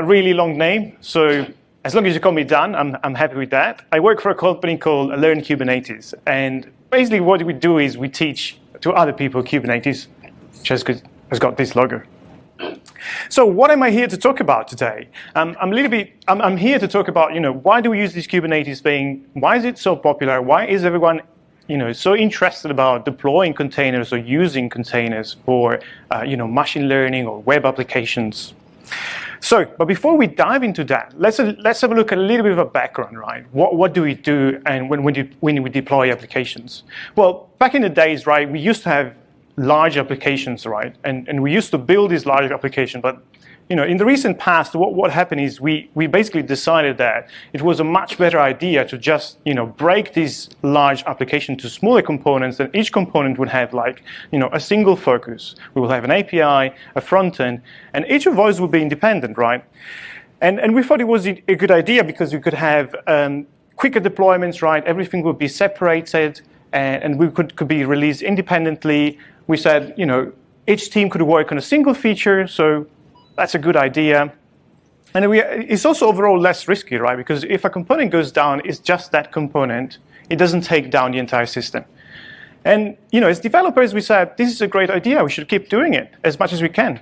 a really long name, so as long as you call me Dan, I'm, I'm happy with that. I work for a company called Learn Kubernetes, and basically what we do is we teach to other people Kubernetes, has, has got this logo. So what am I here to talk about today? Um, I'm a little bit, I'm, I'm, here to talk about, you know, why do we use this Kubernetes thing? Why is it so popular? Why is everyone, you know, so interested about deploying containers or using containers for, uh, you know, machine learning or web applications? So, but before we dive into that, let's, let's have a look at a little bit of a background, right? What, what do we do and when, when, do, when we deploy applications? Well, back in the days, right, we used to have large applications, right? And, and we used to build these large applications, but you know, in the recent past, what, what happened is we, we basically decided that it was a much better idea to just, you know, break these large applications to smaller components and each component would have like, you know, a single focus. We will have an API, a front end, and each of those would be independent, right? And, and we thought it was a good idea because we could have um, quicker deployments, right? Everything would be separated and, and we could, could be released independently. We said, you know, each team could work on a single feature, so that's a good idea. And we, it's also overall less risky, right? Because if a component goes down, it's just that component. It doesn't take down the entire system. And you know, as developers, we said, this is a great idea. We should keep doing it as much as we can.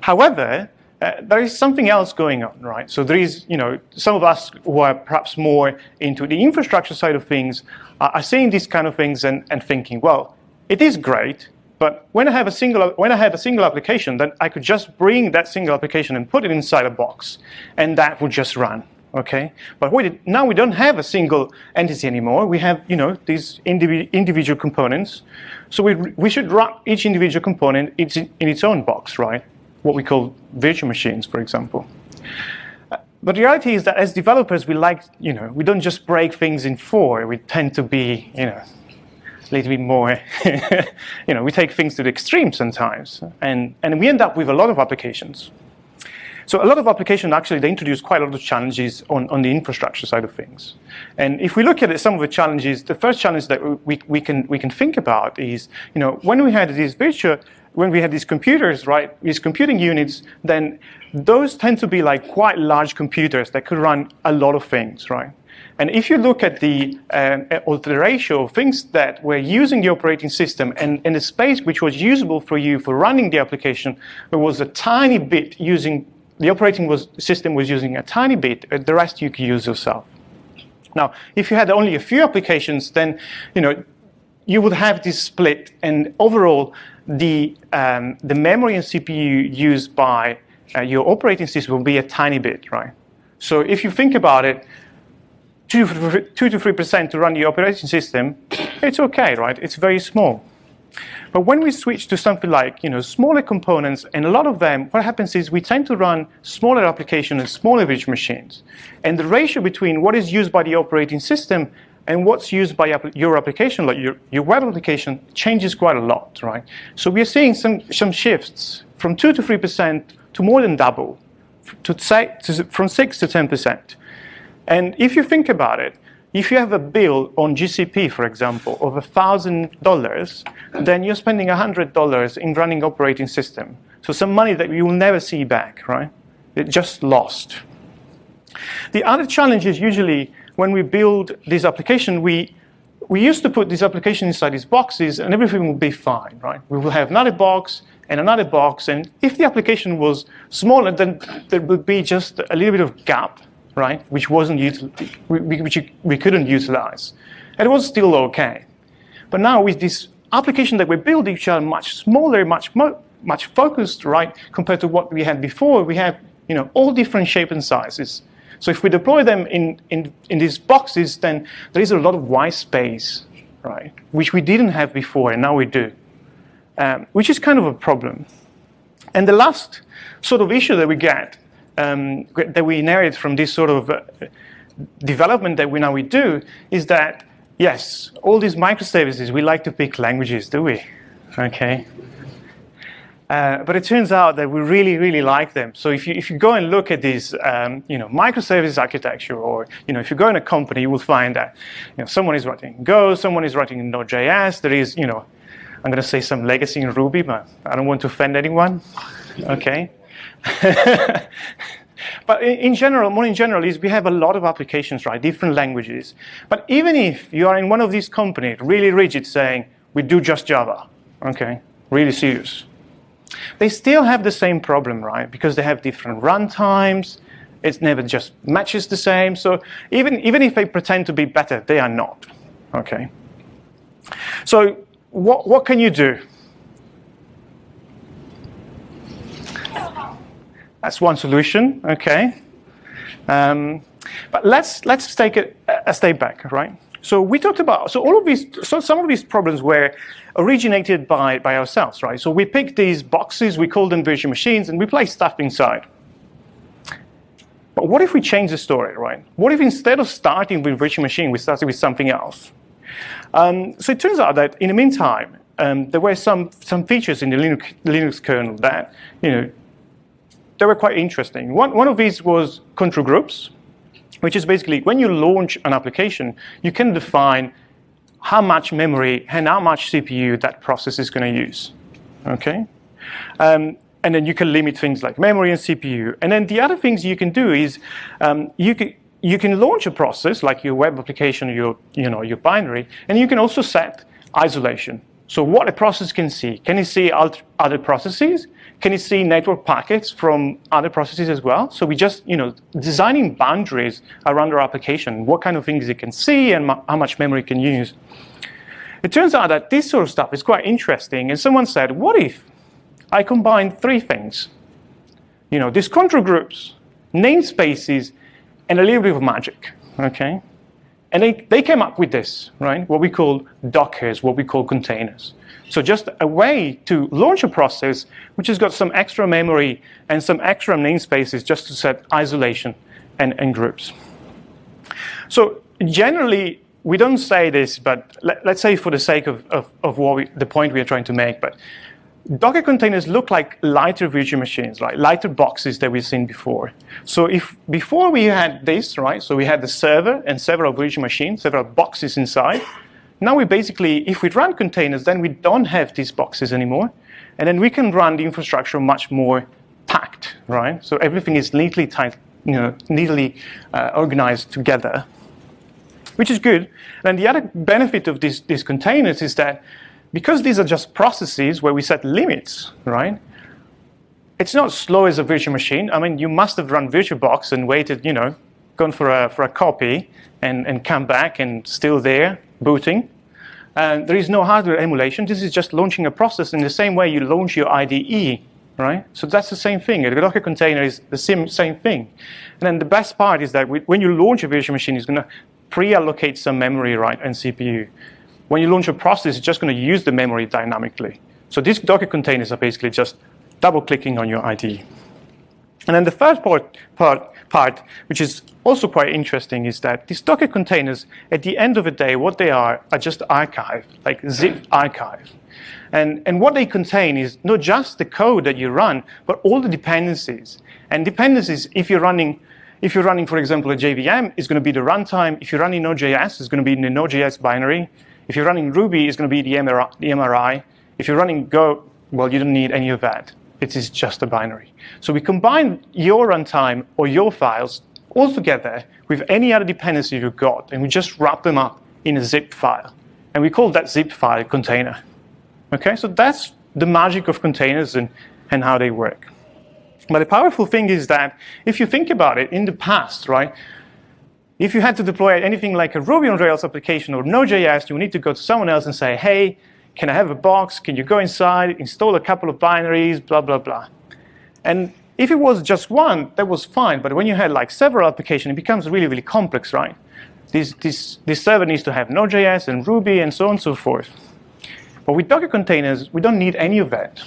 However, uh, there is something else going on, right? So there is, you know, some of us who are perhaps more into the infrastructure side of things are seeing these kind of things and, and thinking, well, it is great, but when I have a single, when I have a single application, then I could just bring that single application and put it inside a box, and that would just run. Okay, but we now we don't have a single entity anymore. We have, you know, these individual components. So we we should run each individual component in its own box, right? What we call virtual machines, for example. Uh, but the reality is that as developers, we like, you know, we don't just break things in four. We tend to be, you know, a little bit more, you know, we take things to the extreme sometimes. And, and we end up with a lot of applications. So a lot of applications actually, they introduce quite a lot of challenges on, on the infrastructure side of things. And if we look at it, some of the challenges, the first challenge that we, we, can, we can think about is, you know, when we had these virtual, when we had these computers, right, these computing units, then those tend to be like quite large computers that could run a lot of things, right? And if you look at the, uh, the ratio of things that were using the operating system and, and the space which was usable for you for running the application, there was a tiny bit using, the operating was, system was using a tiny bit, uh, the rest you could use yourself. Now, if you had only a few applications, then you know you would have this split, and overall, the um, the memory and CPU used by uh, your operating system will be a tiny bit, right? So if you think about it, two, two to 3% to run the operating system, it's okay, right? It's very small. But when we switch to something like you know, smaller components, and a lot of them, what happens is we tend to run smaller applications and smaller virtual machines. And the ratio between what is used by the operating system and what's used by your application, like your, your web application, changes quite a lot, right? So we are seeing some, some shifts from 2 to 3% to more than double, to say, to, from 6 to 10%. And if you think about it, if you have a bill on GCP, for example, of $1,000, then you're spending $100 in running operating system. So some money that you will never see back, right? It just lost. The other challenge is usually when we build this application, we, we used to put this application inside these boxes and everything will be fine, right? We will have another box and another box. And if the application was smaller, then there would be just a little bit of gap right? Which wasn't which we couldn't utilize. And it was still okay. But now with this application that we build, which are much smaller, much more much focused, right, compared to what we had before, we have you know all different shapes and sizes. So if we deploy them in, in, in these boxes, then there is a lot of white space, right, which we didn't have before, and now we do, um, which is kind of a problem. And the last sort of issue that we get um, that we inherit from this sort of uh, development that we now we do is that, yes, all these microservices, we like to pick languages, do we? Okay. Uh, but it turns out that we really, really like them. So if you, if you go and look at these, um, you know, microservices architecture, or you know, if you go in a company, you will find that you know, someone is writing Go, someone is writing Node.js. There is, you know, I'm going to say some legacy in Ruby, but I don't want to offend anyone. Okay. but in general, more in general, is we have a lot of applications, right? Different languages. But even if you are in one of these companies, really rigid, saying, we do just Java, okay, really serious. They still have the same problem, right? Because they have different runtimes, it never just matches the same. So even, even if they pretend to be better, they are not, okay? So what, what can you do? That's one solution, okay? Um, but let's, let's take a, a step back, right? So we talked about, so all of these, so some of these problems were originated by, by ourselves, right? So we picked these boxes, we call them virtual machines, and we place stuff inside. But what if we change the story, right? What if instead of starting with virtual machine, we started with something else? Um, so it turns out that in the meantime, um, there were some, some features in the Linux, Linux kernel that, you know, they were quite interesting. One, one of these was control groups which is basically when you launch an application, you can define how much memory and how much CPU that process is going to use. Okay? Um, and then you can limit things like memory and CPU. And then the other things you can do is um, you can you can launch a process like your web application, your you know your binary, and you can also set isolation. So what a process can see. Can it see other processes? Can it see network packets from other processes as well? So we just, you know, designing boundaries around our application, what kind of things it can see and how much memory it can use. It turns out that this sort of stuff is quite interesting. And someone said, what if I combine three things? You know, these control groups, namespaces, and a little bit of magic, okay? And they, they came up with this, right? What we call Dockers, what we call containers. So just a way to launch a process which has got some extra memory and some extra namespaces just to set isolation and, and groups. So generally, we don't say this, but let, us say for the sake of, of, of what we, the point we are trying to make, but Docker containers look like lighter virtual machines, right? Lighter boxes that we've seen before. So if before we had this, right? So we had the server and several virtual machines, several boxes inside. Now we basically, if we run containers, then we don't have these boxes anymore. And then we can run the infrastructure much more packed, right? So everything is neatly tight, you know, neatly uh, organized together, which is good. And the other benefit of these, these containers is that because these are just processes where we set limits, right? It's not slow as a virtual machine. I mean, you must have run VirtualBox and waited, you know, gone for a, for a copy and, and come back and still there, booting. And there is no hardware emulation. This is just launching a process in the same way you launch your IDE, right? So that's the same thing. A Docker container is the same, same thing. And then the best part is that when you launch a virtual machine, it's going to pre-allocate some memory, right, and CPU when you launch a process, it's just going to use the memory dynamically. So these Docker containers are basically just double-clicking on your IDE. And then the third part, part, part, which is also quite interesting, is that these Docker containers, at the end of the day, what they are are just archive, like zip archive. And, and what they contain is not just the code that you run, but all the dependencies. And dependencies, if you're running, if you're running, for example, a JVM, is going to be the runtime. If you're running Node.js, it's going to be in the Node.js binary. If you're running Ruby, it's going to be the MRI. If you're running Go, well, you don't need any of that. It is just a binary. So we combine your runtime or your files all together with any other dependency you've got, and we just wrap them up in a zip file. And we call that zip file container. Okay, so that's the magic of containers and, and how they work. But the powerful thing is that if you think about it, in the past, right, if you had to deploy anything like a Ruby on Rails application or Node.js, you would need to go to someone else and say, hey, can I have a box? Can you go inside, install a couple of binaries, blah, blah, blah. And if it was just one, that was fine. But when you had like several applications, it becomes really, really complex, right? This, this, this server needs to have Node.js and Ruby and so on and so forth. But with Docker containers, we don't need any of that.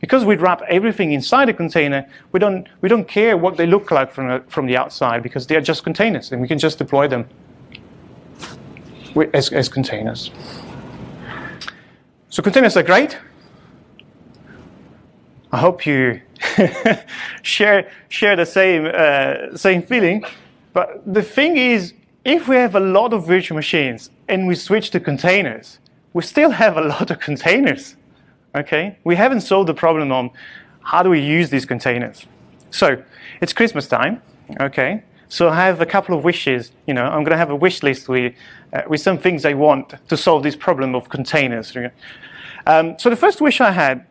Because we wrap everything inside a container, we don't, we don't care what they look like from, a, from the outside because they are just containers and we can just deploy them as, as containers. So containers are great. I hope you share, share the same, uh, same feeling. But the thing is, if we have a lot of virtual machines and we switch to containers, we still have a lot of containers. Okay, we haven't solved the problem on how do we use these containers? So it's Christmas time, okay? So I have a couple of wishes. You know, I'm going to have a wish list with, uh, with some things I want to solve this problem of containers. Um, so the first wish I had,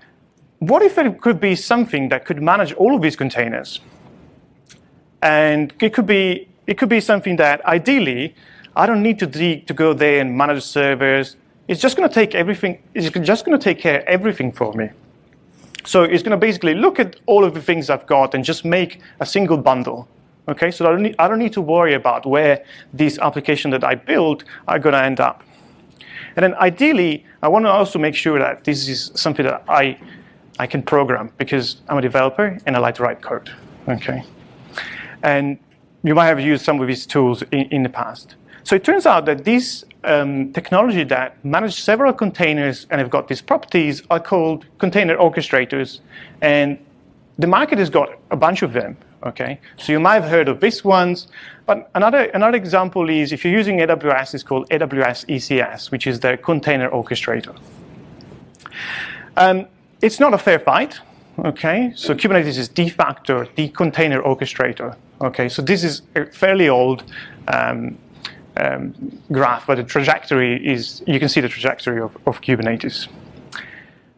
what if it could be something that could manage all of these containers? And it could be, it could be something that ideally, I don't need to, to go there and manage servers. It's just going to take everything, it's just going to take care of everything for me. So it's going to basically look at all of the things I've got and just make a single bundle. Okay, so I don't, need, I don't need to worry about where these applications that I build are going to end up. And then ideally, I want to also make sure that this is something that I, I can program because I'm a developer and I like to write code. Okay, and you might have used some of these tools in, in the past. So it turns out that this um, technology that manage several containers and have got these properties are called container orchestrators. And the market has got a bunch of them. Okay, so you might have heard of these ones, but another another example is if you're using AWS, it's called AWS ECS, which is the container orchestrator. Um, it's not a fair fight. Okay, so Kubernetes is de facto the container orchestrator. Okay, so this is a fairly old um, um, graph, but the trajectory is, you can see the trajectory of, of Kubernetes.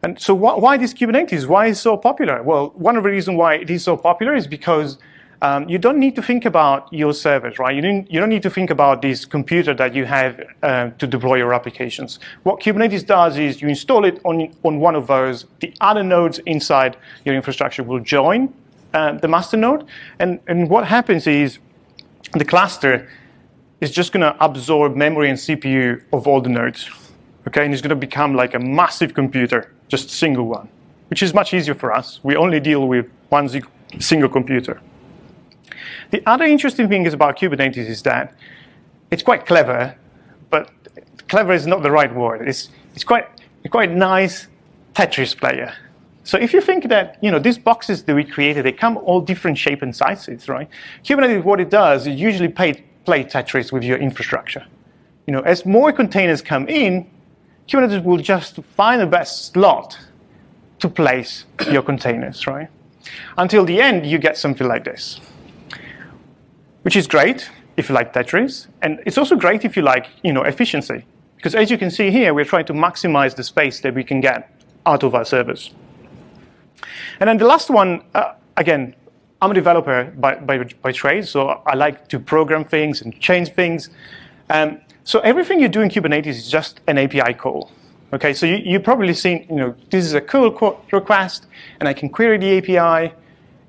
And so wh why this Kubernetes? Why is it so popular? Well, one of the reasons why it is so popular is because um, you don't need to think about your servers, right? You don't, you don't need to think about this computer that you have uh, to deploy your applications. What Kubernetes does is you install it on, on one of those. The other nodes inside your infrastructure will join uh, the master node. And, and what happens is the cluster is just going to absorb memory and CPU of all the nodes. Okay, and it's going to become like a massive computer, just a single one, which is much easier for us. We only deal with one single computer. The other interesting thing is about Kubernetes is that it's quite clever, but clever is not the right word. It's, it's quite, quite nice Tetris player. So if you think that you know these boxes that we created, they come all different shape and sizes, right? Kubernetes, what it does, it usually play Tetris with your infrastructure. You know, as more containers come in, Kubernetes will just find the best slot to place your containers, right? Until the end, you get something like this, which is great if you like Tetris, and it's also great if you like, you know, efficiency, because as you can see here, we're trying to maximize the space that we can get out of our servers. And then the last one, uh, again, I'm a developer by, by, by, trade, so I like to program things and change things. Um, so everything you do in Kubernetes is just an API call. Okay, so you, you've probably seen, you know, this is a curl request, and I can query the API,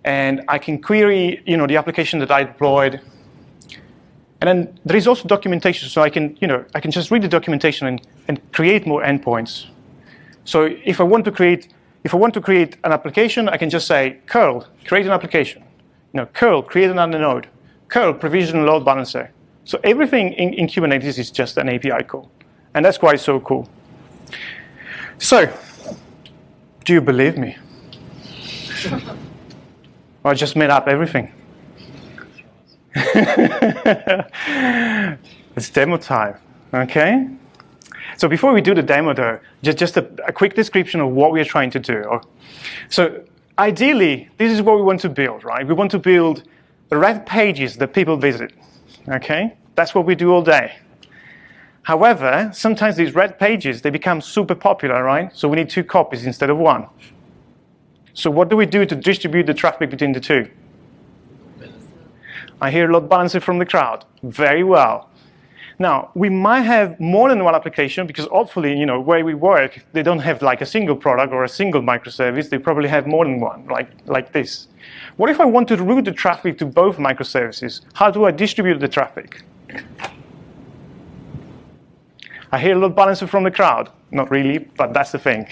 and I can query, you know, the application that I deployed. And then there is also documentation, so I can, you know, I can just read the documentation and, and create more endpoints. So if I want to create if I want to create an application, I can just say curl, create an application. You know, curl, create another node. Curl, provision load balancer. So everything in, in Kubernetes is just an API call. And that's why it's so cool. So, do you believe me? I just made up everything? it's demo time, okay? So before we do the demo though, just, just a, a quick description of what we are trying to do. So ideally, this is what we want to build, right? We want to build the red pages that people visit, okay? That's what we do all day. However, sometimes these red pages, they become super popular, right? So we need two copies instead of one. So what do we do to distribute the traffic between the two? I hear a load balancer from the crowd. Very well. Now, we might have more than one application because hopefully, you know, where we work, they don't have like a single product or a single microservice. They probably have more than one, like, like this. What if I want to route the traffic to both microservices? How do I distribute the traffic? I hear a load balancer from the crowd. Not really, but that's the thing.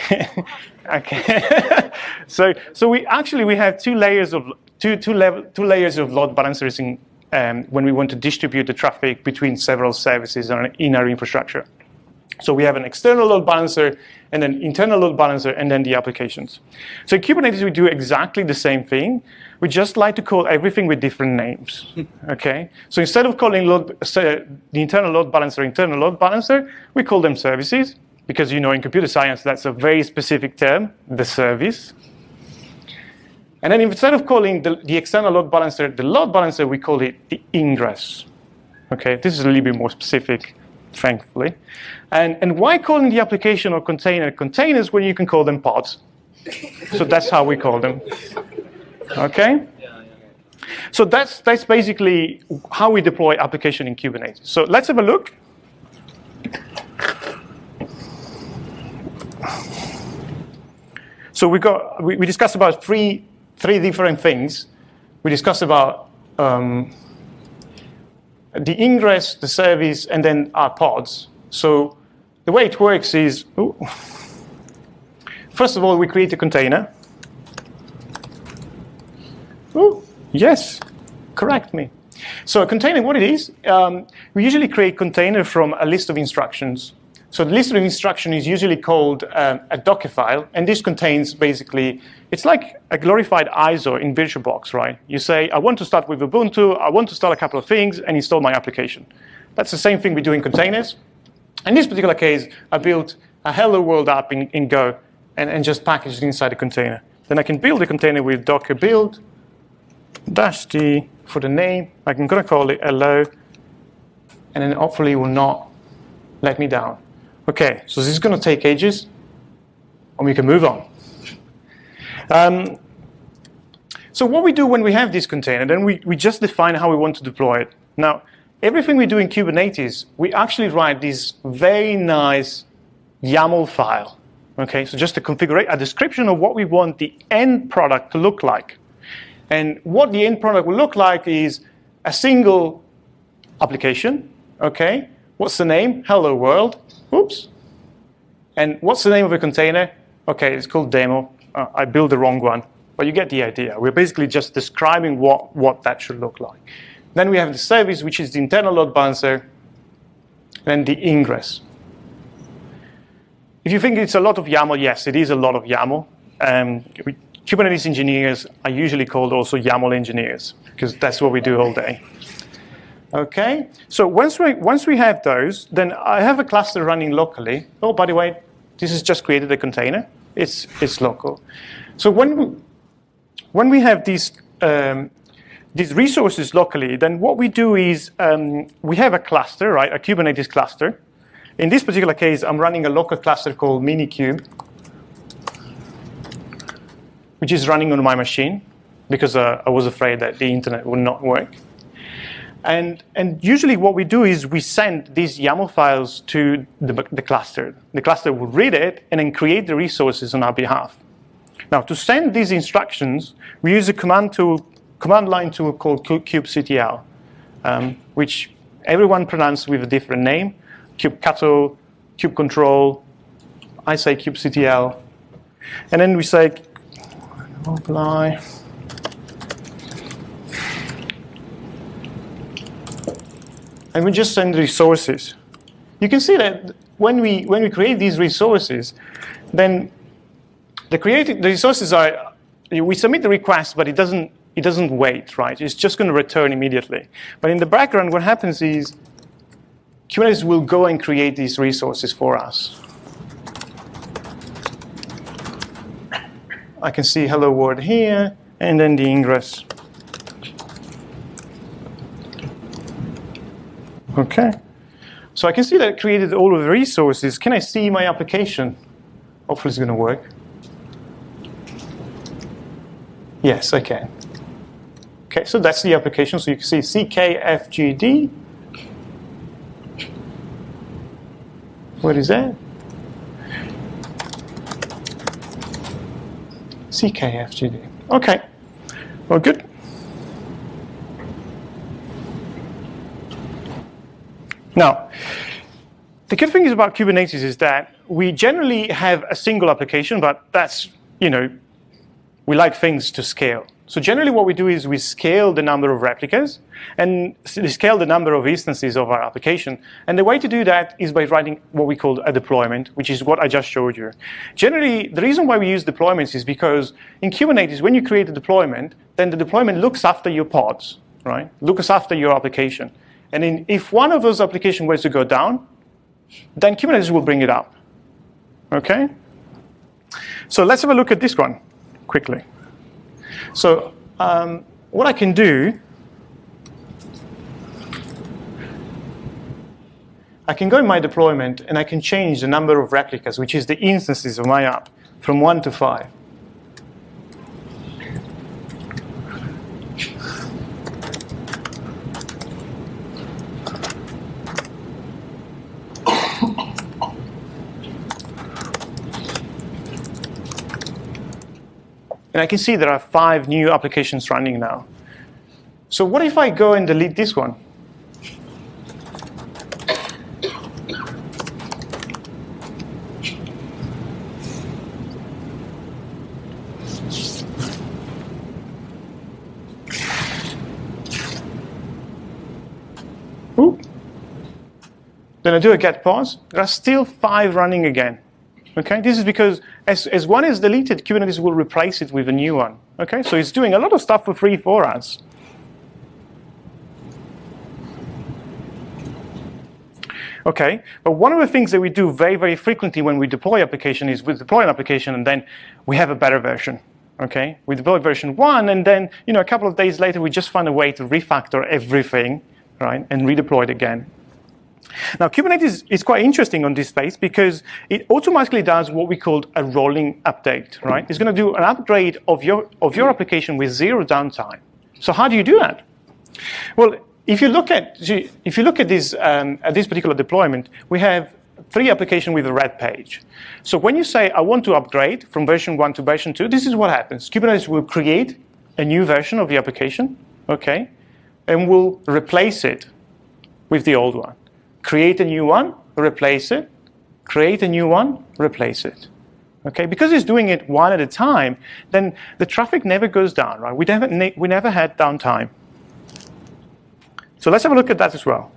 okay. so, so we actually we have two layers of two two level two layers of load balancers in um, when we want to distribute the traffic between several services in our infrastructure. So we have an external load balancer and an internal load balancer and then the applications. So in Kubernetes, we do exactly the same thing. We just like to call everything with different names, okay? So instead of calling load, uh, the internal load balancer internal load balancer, we call them services because you know in computer science, that's a very specific term, the service. And then instead of calling the, the external load balancer the load balancer, we call it the ingress. Okay, this is a little bit more specific, thankfully. And, and why calling the application or container containers when you can call them pods? so that's how we call them. Okay? So that's, that's basically how we deploy application in Kubernetes. So let's have a look. So we got we, we discussed about three three different things. We discussed about um, the ingress, the service, and then our pods. So the way it works is, ooh, first of all, we create a container. Ooh, yes, correct me. So a container, what it is, um, we usually create container from a list of instructions. So the list of instruction is usually called um, a Docker file, and this contains basically, it's like a glorified ISO in VirtualBox, right? You say, I want to start with Ubuntu, I want to start a couple of things, and install my application. That's the same thing we do in containers. In this particular case, I built a Hello World app in, in Go and, and just packaged it inside a container. Then I can build a container with docker build, dash d for the name. I'm going to call it hello, and then hopefully it will not let me down. Okay, so this is going to take ages, and we can move on. Um, so what we do when we have this container, then we, we just define how we want to deploy it. Now, everything we do in Kubernetes, we actually write this very nice YAML file. Okay, so just to configure a description of what we want the end product to look like. And what the end product will look like is a single application, okay? What's the name? Hello world. Oops. And what's the name of a container? Okay, it's called demo. Uh, I built the wrong one, but you get the idea. We're basically just describing what, what that should look like. Then we have the service, which is the internal load balancer, and the ingress. If you think it's a lot of YAML, yes, it is a lot of YAML. Um, we, Kubernetes engineers are usually called also YAML engineers, because that's what we do all day. Okay, so once we, once we have those, then I have a cluster running locally. Oh, by the way, this has just created a container. It's, it's local. So when we, when we have these, um, these resources locally, then what we do is um, we have a cluster, right, a Kubernetes cluster. In this particular case, I'm running a local cluster called Minikube, which is running on my machine because uh, I was afraid that the internet would not work. And, and usually what we do is we send these YAML files to the, the cluster. The cluster will read it and then create the resources on our behalf. Now, to send these instructions, we use a command tool, command line tool called kubectl, um, which everyone pronounces with a different name. kubectl, kubecontrol, I say kubectl. And then we say apply. And we just send resources. You can see that when we, when we create these resources, then the, created, the resources are, we submit the request, but it doesn't, it doesn't wait, right? It's just going to return immediately. But in the background, what happens is Kubernetes will go and create these resources for us. I can see hello world here, and then the ingress. Okay. So I can see that created all of the resources. Can I see my application? Hopefully it's going to work. Yes, I can. Okay, so that's the application. So you can see CKFGD. What is that? CKFGD. Okay, well, good. Now, the good thing is about Kubernetes is that we generally have a single application, but that's, you know, we like things to scale. So generally what we do is we scale the number of replicas and scale the number of instances of our application. And the way to do that is by writing what we call a deployment, which is what I just showed you. Generally, the reason why we use deployments is because in Kubernetes, when you create a deployment, then the deployment looks after your pods, right? Looks after your application. And in, if one of those applications were to go down, then Kubernetes will bring it up. Okay? So let's have a look at this one quickly. So um, what I can do, I can go in my deployment and I can change the number of replicas, which is the instances of my app, from one to five. And I can see there are five new applications running now. So what if I go and delete this one? Then I do a get pods. There are still five running again. Okay, this is because as, as one is deleted, Kubernetes will replace it with a new one. Okay, so it's doing a lot of stuff for free for us. Okay, but one of the things that we do very, very frequently when we deploy application is we deploy an application and then we have a better version. Okay, we deploy version one and then you know a couple of days later we just find a way to refactor everything, right, and redeploy it again. Now, Kubernetes is quite interesting on this space because it automatically does what we call a rolling update, right? It's going to do an upgrade of your, of your application with zero downtime. So how do you do that? Well, if you look at, if you look at this, um, at this particular deployment, we have three applications with a red page. So when you say, I want to upgrade from version one to version two, this is what happens. Kubernetes will create a new version of the application, okay, and will replace it with the old one create a new one, replace it, create a new one, replace it. Okay, because it's doing it one at a time, then the traffic never goes down, right? We never, we never had downtime. So let's have a look at that as well.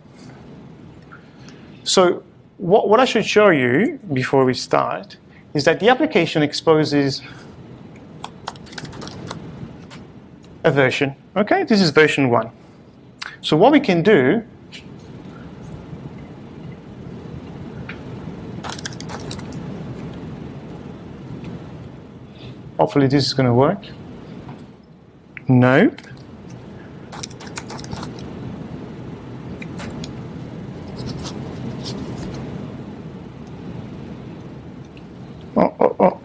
So what, what I should show you before we start is that the application exposes a version. Okay, this is version one. So what we can do Hopefully this is going to work. Nope. Oh, oh, oh.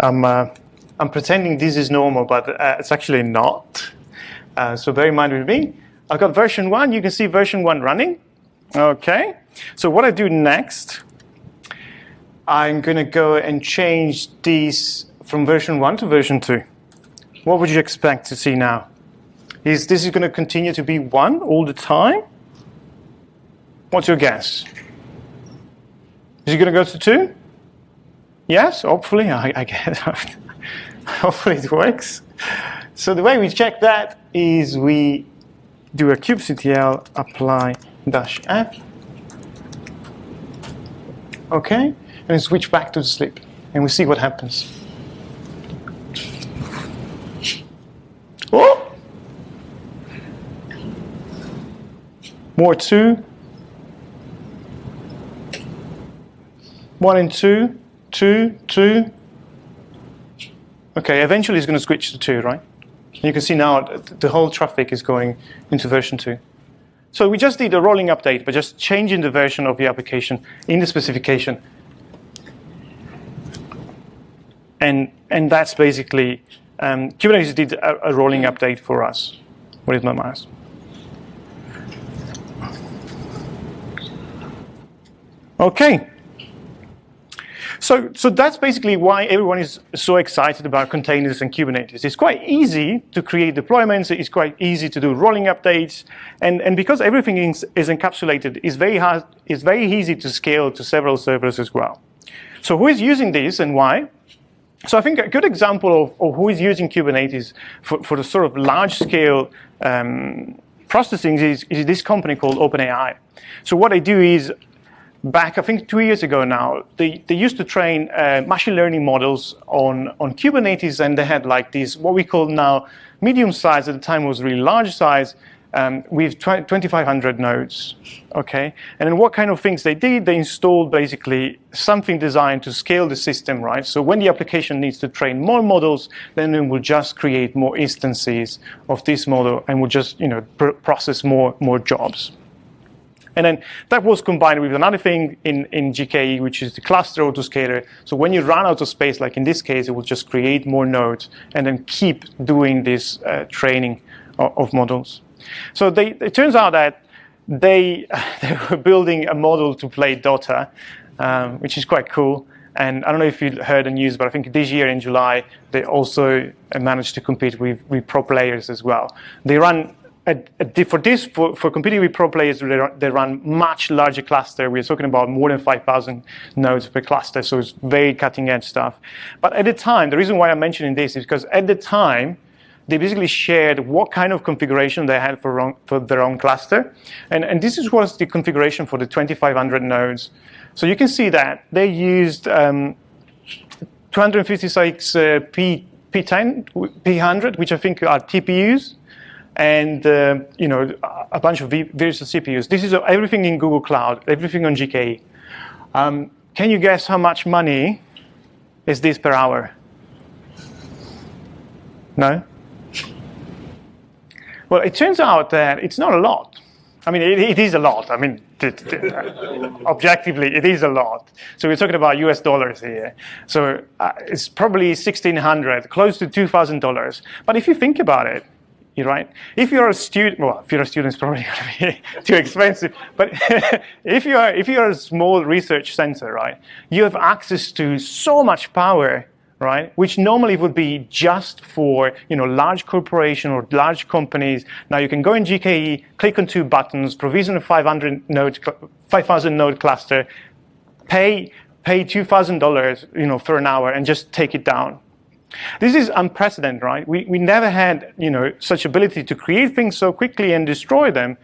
I'm uh, I'm pretending this is normal, but uh, it's actually not. Uh, so bear in mind with me. I've got version one. You can see version one running. Okay. So what I do next, I'm going to go and change these from version one to version two. What would you expect to see now? Is this is going to continue to be one all the time? What's your guess? Is it going to go to two? Yes, hopefully, I, I guess. hopefully it works. So the way we check that is we do a kubectl apply dash f. Okay, and switch back to the sleep, and we see what happens. Oh! More two. One and two, two, two, Okay, eventually it's going to switch to 2, right? You can see now the whole traffic is going into version 2. So we just did a rolling update, but just changing the version of the application in the specification. And, and that's basically, um, Kubernetes did a, a rolling update for us. What is my mouse? Okay. So, so that's basically why everyone is so excited about containers and Kubernetes. It's quite easy to create deployments. It's quite easy to do rolling updates. And, and because everything is, is encapsulated, it's very, hard, it's very easy to scale to several servers as well. So who is using this and why? So I think a good example of, of who is using Kubernetes for, for the sort of large-scale um, processing is, is this company called OpenAI. So what they do is back, I think two years ago now, they, they used to train uh, machine learning models on, on Kubernetes and they had like these, what we call now medium size at the time was really large size um, with 2,500 nodes. Okay, and then what kind of things they did? They installed basically something designed to scale the system, right? So when the application needs to train more models, then it will just create more instances of this model and will just you know pr process more more jobs. And then that was combined with another thing in, in GKE, which is the cluster autoscaler. So when you run out of space, like in this case, it will just create more nodes and then keep doing this uh, training of, of models. So they, it turns out that they, they were building a model to play Dota, um, which is quite cool. And I don't know if you heard the news, but I think this year in July, they also managed to compete with, with pro players as well. They run, for this, for, for competing with pro players, they run, they run much larger cluster. We're talking about more than 5,000 nodes per cluster, so it's very cutting edge stuff. But at the time, the reason why I'm mentioning this is because at the time, they basically shared what kind of configuration they had for, for their own cluster. And, and this is, was the configuration for the 2,500 nodes. So you can see that they used um, 256 uh, P, P10, P100, which I think are TPUs, and uh, you know a bunch of virtual CPUs. This is everything in Google Cloud, everything on GKE. Um, can you guess how much money is this per hour? No? Well, it turns out that it's not a lot. I mean, it, it is a lot. I mean, objectively, it is a lot. So we're talking about US dollars here. So uh, it's probably 1600 close to $2,000. But if you think about it, right. If you're a student, well, if you're a student, it's probably going to be too expensive. But if you are, if you're a small research center, right, you have access to so much power right? Which normally would be just for you know large corporation or large companies. Now you can go in GKE, click on two buttons, provision a 500 node, 5,000 node cluster, pay pay two thousand dollars you know for an hour, and just take it down. This is unprecedented, right? We, we never had you know, such ability to create things so quickly and destroy them.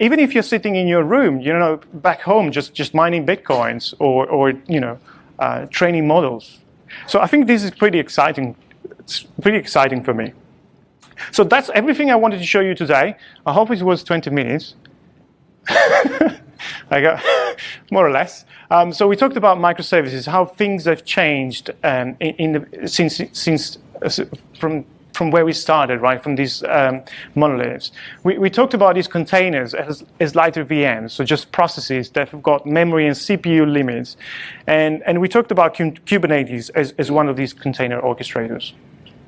Even if you're sitting in your room, you know, back home, just, just mining Bitcoins or, or you know, uh, training models. So I think this is pretty exciting. It's pretty exciting for me. So that's everything I wanted to show you today. I hope it was 20 minutes. I got more or less. Um, so we talked about microservices, how things have changed um, in, in the, since since uh, from from where we started, right, from these um, monoliths. We, we, talked about these containers as, as, lighter VMs, so just processes that have got memory and CPU limits. And, and we talked about Kubernetes as, as one of these container orchestrators.